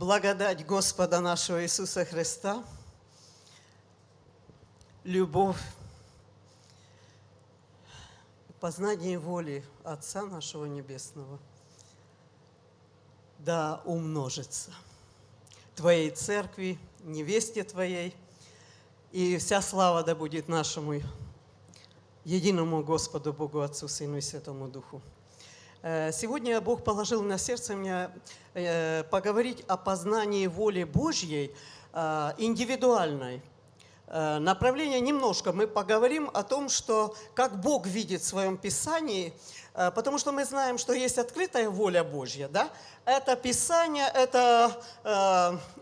Благодать Господа нашего Иисуса Христа, любовь, познание воли Отца нашего Небесного да умножится Твоей Церкви, невесте Твоей, и вся слава да будет нашему единому Господу Богу Отцу, Сыну и Святому Духу. Э, сегодня Бог положил на сердце мне э, поговорить о познании воли Божьей э, индивидуальной. Направление немножко мы поговорим о том, что как Бог видит в Своем Писании, потому что мы знаем, что есть открытая воля Божья, да? Это Писание, это,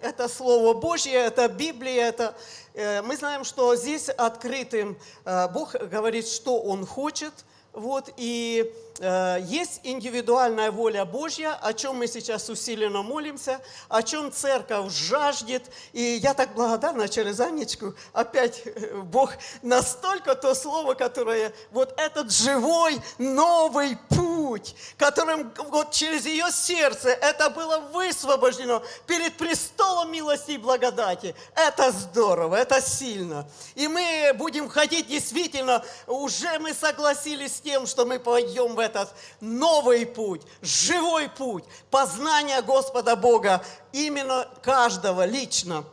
это Слово Божье, это Библия, это... Мы знаем, что здесь открытым Бог говорит, что Он хочет, вот, и есть индивидуальная воля Божья, о чем мы сейчас усиленно молимся, о чем церковь жаждет. И я так благодарна через Анечку. Опять э, Бог настолько то слово, которое, вот этот живой новый путь, которым вот через ее сердце это было высвобождено перед престолом милости и благодати. Это здорово, это сильно. И мы будем ходить действительно, уже мы согласились с тем, что мы пойдем в этот новый путь, живой путь познания Господа Бога, именно каждого лично.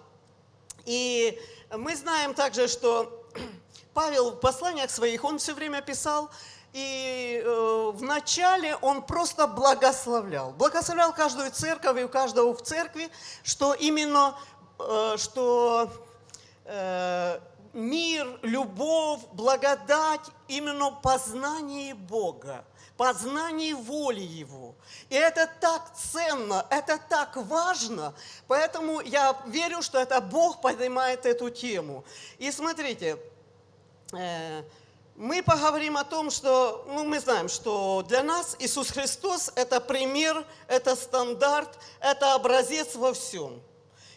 И мы знаем также, что Павел в посланиях своих, он все время писал, и э, вначале он просто благословлял. Благословлял каждую церковь и у каждого в церкви, что именно, э, что э, мир, любовь, благодать, именно познание Бога познании воли Его. И это так ценно, это так важно, поэтому я верю, что это Бог поднимает эту тему. И смотрите, э, мы поговорим о том, что, ну, мы знаем, что для нас Иисус Христос – это пример, это стандарт, это образец во всем.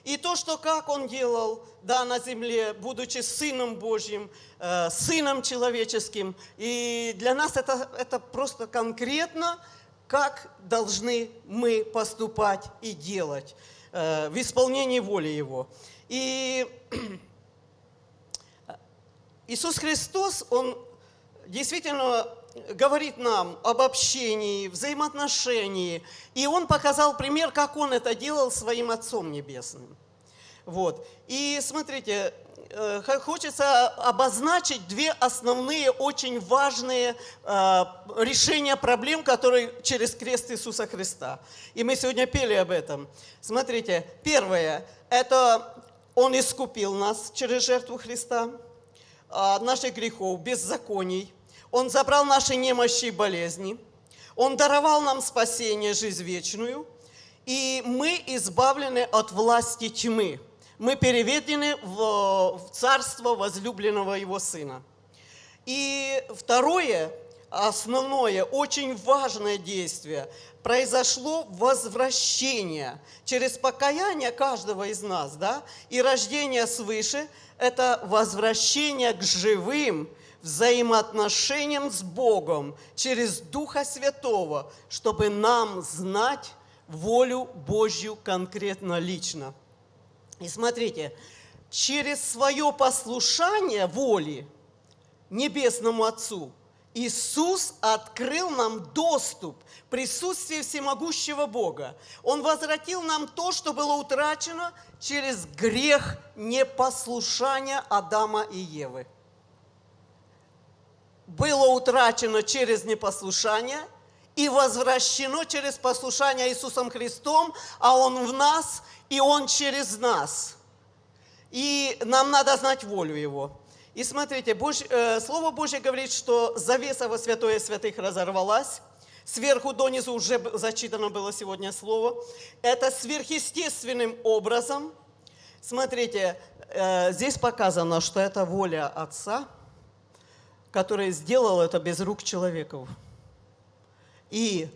И то, что как Он делал да, на земле, будучи Сыном Божьим, э, Сыном человеческим. И для нас это, это просто конкретно, как должны мы поступать и делать э, в исполнении воли Его. И Иисус Христос, Он действительно говорит нам об общении, взаимоотношении. И он показал пример, как он это делал своим Отцом Небесным. Вот. И смотрите, э, хочется обозначить две основные, очень важные э, решения проблем, которые через крест Иисуса Христа. И мы сегодня пели об этом. Смотрите, первое, это Он искупил нас через жертву Христа от наших грехов, беззаконий. Он забрал наши немощи и болезни. Он даровал нам спасение, жизнь вечную. И мы избавлены от власти тьмы. Мы переведены в, в царство возлюбленного Его Сына. И второе, основное, очень важное действие, произошло возвращение через покаяние каждого из нас, да, и рождение свыше – это возвращение к живым, взаимоотношениям с Богом через Духа Святого, чтобы нам знать волю Божью конкретно лично. И смотрите, через свое послушание воли Небесному Отцу Иисус открыл нам доступ в всемогущего Бога. Он возвратил нам то, что было утрачено через грех непослушания Адама и Евы было утрачено через непослушание и возвращено через послушание Иисусом Христом, а Он в нас, и Он через нас. И нам надо знать волю Его. И смотрите, Божь, э, Слово Божье говорит, что завеса во святое святых разорвалась, сверху донизу уже зачитано было сегодня слово. Это сверхъестественным образом. Смотрите, э, здесь показано, что это воля Отца – который сделал это без рук человеков. И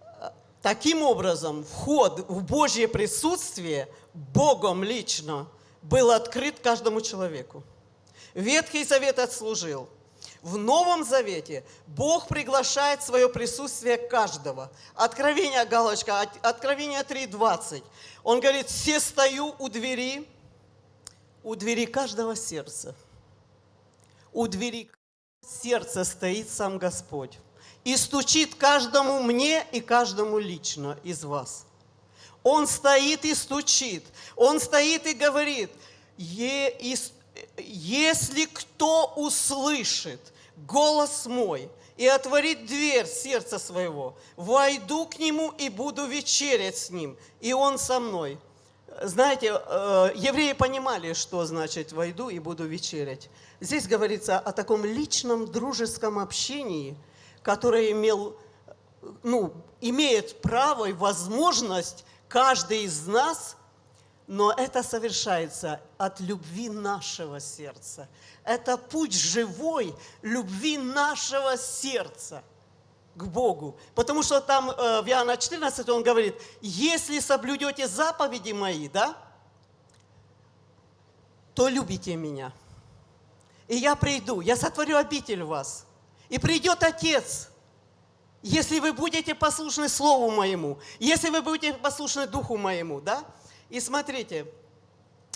э, таким образом вход в Божье присутствие Богом лично был открыт каждому человеку. Ветхий Завет отслужил. В Новом Завете Бог приглашает свое присутствие каждого. Откровение, галочка, Откровение 3.20. Он говорит, все стою у двери, у двери каждого сердца. У двери сердца стоит сам Господь. И стучит каждому мне и каждому лично из вас. Он стоит и стучит. Он стоит и говорит, если кто услышит голос мой и отворит дверь сердца своего, войду к нему и буду вечерять с ним, и он со мной. Знаете, э, евреи понимали, что значит «войду и буду вечерять». Здесь говорится о таком личном дружеском общении, которое имел, ну, имеет право и возможность каждый из нас – но это совершается от любви нашего сердца. Это путь живой любви нашего сердца к Богу. Потому что там э, в Иоанна 14 он говорит, если соблюдете заповеди мои, да, то любите меня. И я приду, я сотворю обитель вас. И придет Отец, если вы будете послушны Слову моему, если вы будете послушны Духу моему, да, и смотрите,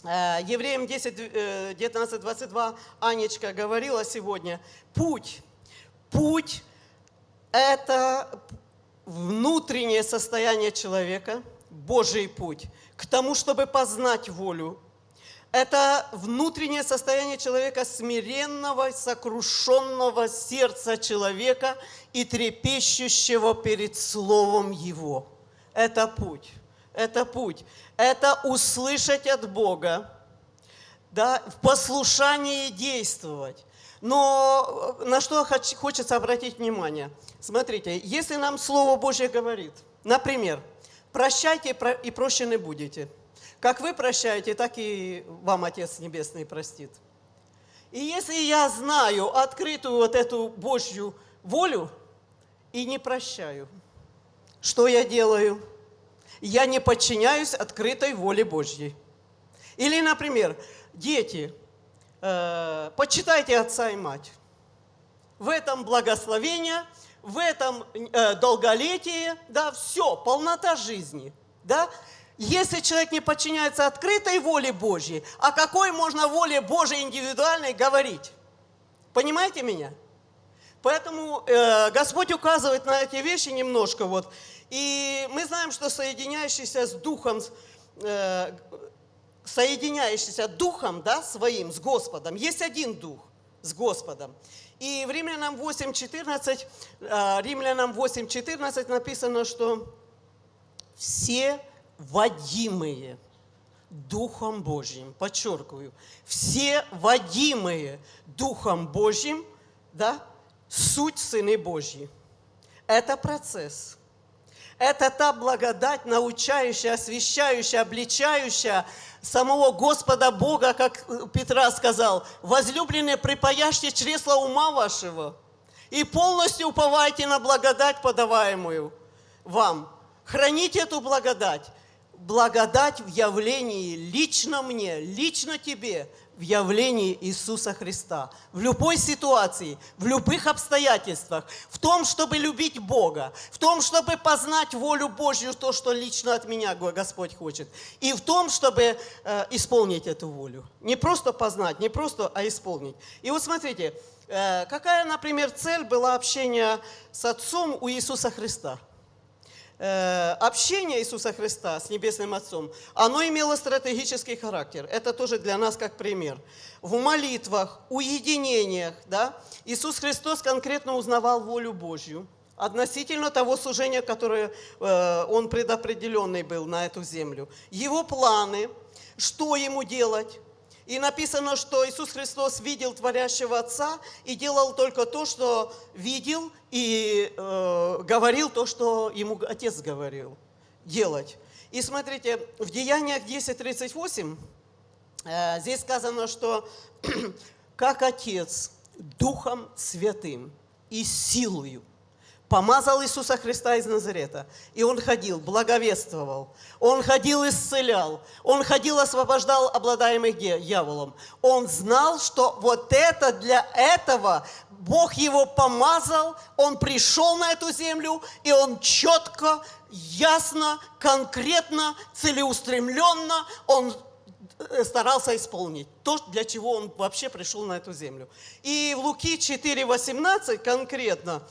э, Евреям 10, 19, 22 Анечка говорила сегодня, путь, путь – это внутреннее состояние человека, Божий путь, к тому, чтобы познать волю. Это внутреннее состояние человека, смиренного, сокрушенного сердца человека и трепещущего перед Словом Его. Это путь это путь. Это услышать от Бога, да, в послушании действовать. Но э, на что хочется обратить внимание? Смотрите, если нам Слово Божье говорит, например, прощайте и прощены будете. Как вы прощаете, так и вам Отец Небесный простит. И если я знаю открытую вот эту Божью волю и не прощаю, что я делаю? я не подчиняюсь открытой воле Божьей. Или, например, дети, э, почитайте отца и мать. В этом благословение, в этом э, долголетие, да, все, полнота жизни, да. Если человек не подчиняется открытой воле Божьей, о какой можно воле Божьей индивидуальной говорить? Понимаете меня? Поэтому э, Господь указывает на эти вещи немножко. Вот. И мы знаем, что соединяющийся с Духом, э, соединяющийся Духом да, своим, с Господом, есть один Дух с Господом. И в Римлянам 8.14, э, Римлянам 8.14 написано, что все водимые Духом Божьим, подчеркиваю, все водимые Духом Божьим, да, суть Сыны Божьи. Это процесс. Это та благодать, научающая, освящающая, обличающая самого Господа Бога, как Петра сказал, «Возлюбленные, припаяшьте чресла ума вашего и полностью уповайте на благодать, подаваемую вам. Храните эту благодать, благодать в явлении лично мне, лично тебе, в явлении Иисуса Христа. В любой ситуации, в любых обстоятельствах, в том, чтобы любить Бога, в том, чтобы познать волю Божью, то, что лично от меня Господь хочет, и в том, чтобы э, исполнить эту волю. Не просто познать, не просто, а исполнить. И вот смотрите, э, какая, например, цель была общения с Отцом у Иисуса Христа – общение Иисуса Христа с Небесным Отцом, оно имело стратегический характер. Это тоже для нас как пример. В молитвах, уединениях, да, Иисус Христос конкретно узнавал волю Божью относительно того служения, которое э, Он предопределенный был на эту землю. Его планы, что Ему делать, и написано, что Иисус Христос видел творящего Отца и делал только то, что видел, и э, говорил то, что ему Отец говорил делать. И смотрите, в Деяниях 10.38 э, здесь сказано, что как Отец Духом Святым и силою помазал Иисуса Христа из Назарета. И он ходил, благовествовал. Он ходил, исцелял. Он ходил, освобождал обладаемых дьяволом. Он знал, что вот это для этого Бог его помазал, он пришел на эту землю, и он четко, ясно, конкретно, целеустремленно, он Э, старался исполнить. То, для чего он вообще пришел на эту землю. И в Луки 4.18 конкретно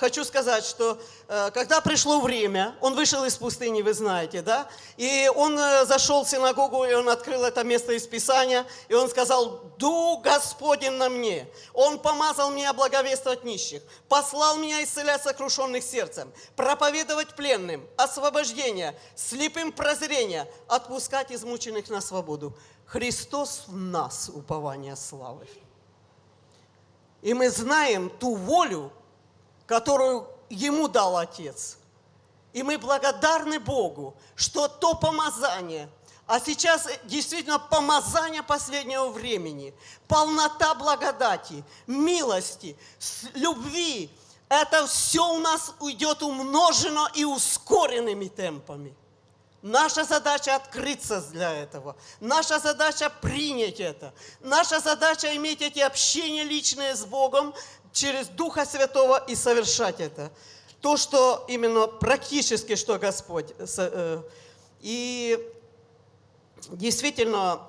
хочу сказать, что э, когда пришло время, он вышел из пустыни, вы знаете, да, и он э, зашел в синагогу, и он открыл это место из Писания, и он сказал, «Дух Господень на мне, Он помазал меня благовествовать нищих, послал меня исцелять сокрушенных сердцем, проповедовать пленным, освобождение, слепым прозрение, отпускать измученных на свободу». Христос в нас, упование славы. И мы знаем ту волю, которую Ему дал Отец. И мы благодарны Богу, что то помазание, а сейчас действительно помазание последнего времени, полнота благодати, милости, любви, это все у нас уйдет умножено и ускоренными темпами. Наша задача открыться для этого. Наша задача принять это. Наша задача иметь эти общения личные с Богом, через Духа Святого и совершать это. То, что именно практически, что Господь. Э, и действительно,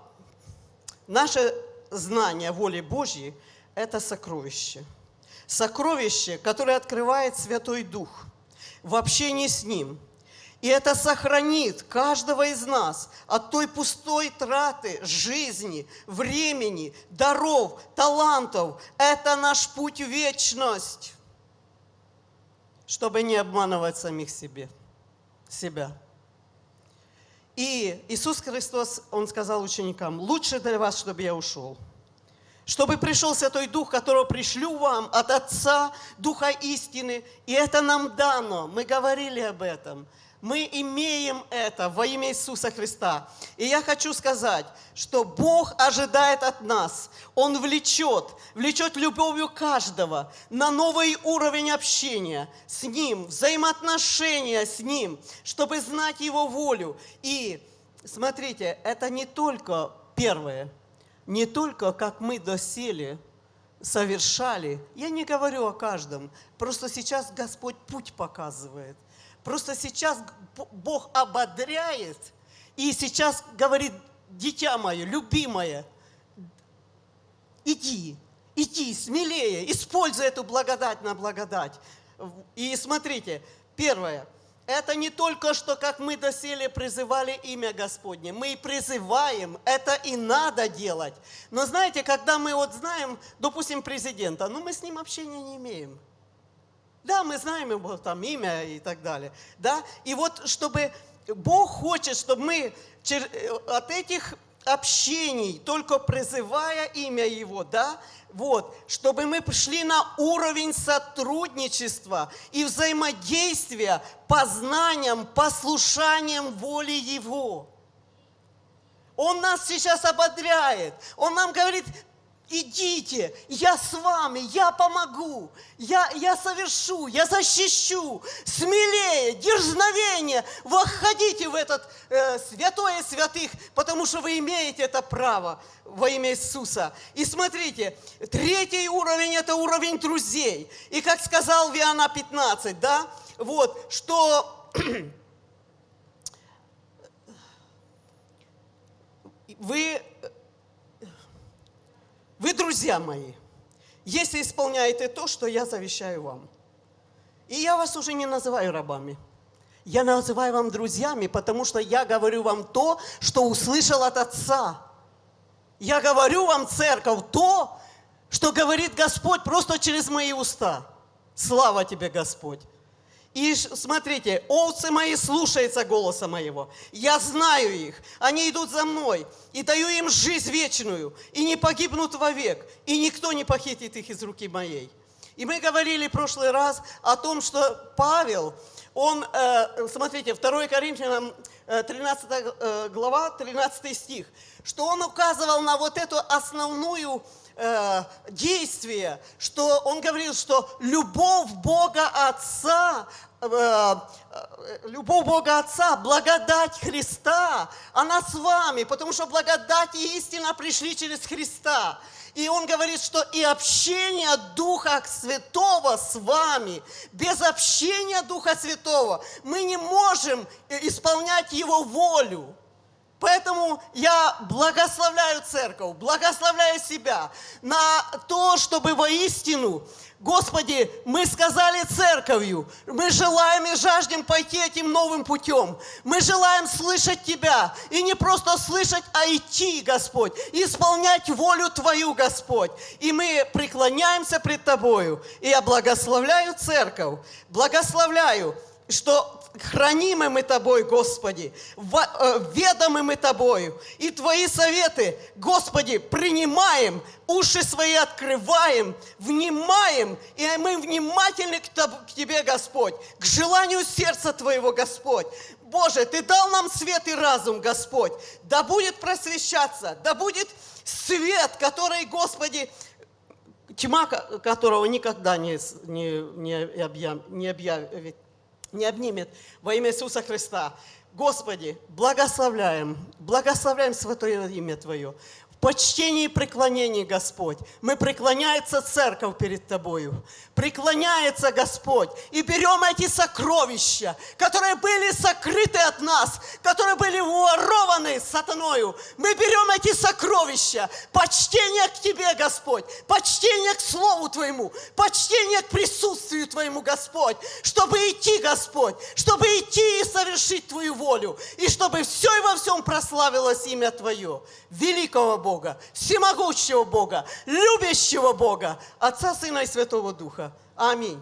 наше знание воли Божьей – это сокровище. Сокровище, которое открывает Святой Дух в общении с Ним – и это сохранит каждого из нас от той пустой траты жизни, времени, даров, талантов. Это наш путь в вечность, чтобы не обманывать самих себе, себя. И Иисус Христос, Он сказал ученикам, лучше для вас, чтобы я ушел. Чтобы пришел Святой Дух, которого пришлю вам от Отца, Духа истины. И это нам дано. Мы говорили об этом – мы имеем это во имя Иисуса Христа. И я хочу сказать, что Бог ожидает от нас. Он влечет, влечет любовью каждого на новый уровень общения с Ним, взаимоотношения с Ним, чтобы знать Его волю. И смотрите, это не только первое, не только как мы досели, совершали. Я не говорю о каждом, просто сейчас Господь путь показывает – Просто сейчас Бог ободряет и сейчас говорит, дитя мое, любимое, иди, иди смелее, используй эту благодать на благодать. И смотрите, первое, это не только что, как мы доселе призывали имя Господне. Мы и призываем, это и надо делать. Но знаете, когда мы вот знаем, допустим, президента, ну мы с ним общения не имеем. Да, мы знаем его там имя и так далее. Да? И вот чтобы Бог хочет, чтобы мы от этих общений, только призывая имя Его, да, вот, чтобы мы пришли на уровень сотрудничества и взаимодействия познанием, послушанием воли Его. Он нас сейчас ободряет. Он нам говорит, идите, я с вами, я помогу, я, я совершу, я защищу, смелее, дерзновение, входите в этот э, святое святых, потому что вы имеете это право во имя Иисуса. И смотрите, третий уровень – это уровень друзей. И как сказал Виана 15, да, вот, что вы вы, друзья мои, если исполняете то, что я завещаю вам. И я вас уже не называю рабами. Я называю вам друзьями, потому что я говорю вам то, что услышал от Отца. Я говорю вам, церковь, то, что говорит Господь просто через мои уста. Слава тебе, Господь. И смотрите, овцы мои слушаются голоса моего. Я знаю их, они идут за мной, и даю им жизнь вечную, и не погибнут вовек, и никто не похитит их из руки моей. И мы говорили в прошлый раз о том, что Павел, он, э, смотрите, 2 Коринфянам э, 13 э, глава, 13 стих, что он указывал на вот эту основную э, действие, что он говорил, что любовь Бога Отца, э, э, любовь Бога Отца, благодать Христа, она с вами, потому что благодать и истина пришли через Христа. И он говорит, что и общение Духа Святого с вами. Без общения Духа Святого мы не можем исполнять Его волю. Поэтому я благословляю церковь, благословляю себя на то, чтобы воистину Господи, мы сказали церковью, мы желаем и жаждем пойти этим новым путем. Мы желаем слышать Тебя. И не просто слышать, а идти, Господь. Исполнять волю Твою, Господь. И мы преклоняемся пред Тобою. И я благословляю церковь, благословляю, что хранимы мы Тобой, Господи, э, ведомы мы Тобою. И Твои советы, Господи, принимаем, уши свои открываем, внимаем, и мы внимательны к Тебе, Господь, к желанию сердца Твоего, Господь. Боже, Ты дал нам свет и разум, Господь. Да будет просвещаться, да будет свет, который, Господи, тьма которого никогда не, не, не, объяв, не объявит не обнимет во имя Иисуса Христа. Господи, благословляем, благословляем Святое имя Твое почтении и преклонении, Господь. Мы преклоняется церковь перед Тобою. Преклоняется Господь. И берем эти сокровища, которые были сокрыты от нас, которые были ворованы сатаною. Мы берем эти сокровища. Почтение к Тебе, Господь. Почтение к Слову Твоему. Почтение к присутствию Твоему, Господь. Чтобы идти, Господь. Чтобы идти и совершить Твою волю. И чтобы все и во всем прославилось имя Твое. Великого Бога Бога, всемогущего Бога, любящего Бога, Отца, Сына и Святого Духа. Аминь.